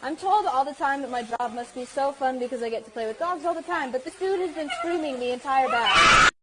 I'm told all the time that my job must be so fun because I get to play with dogs all the time, but this dude has been screaming the entire battle.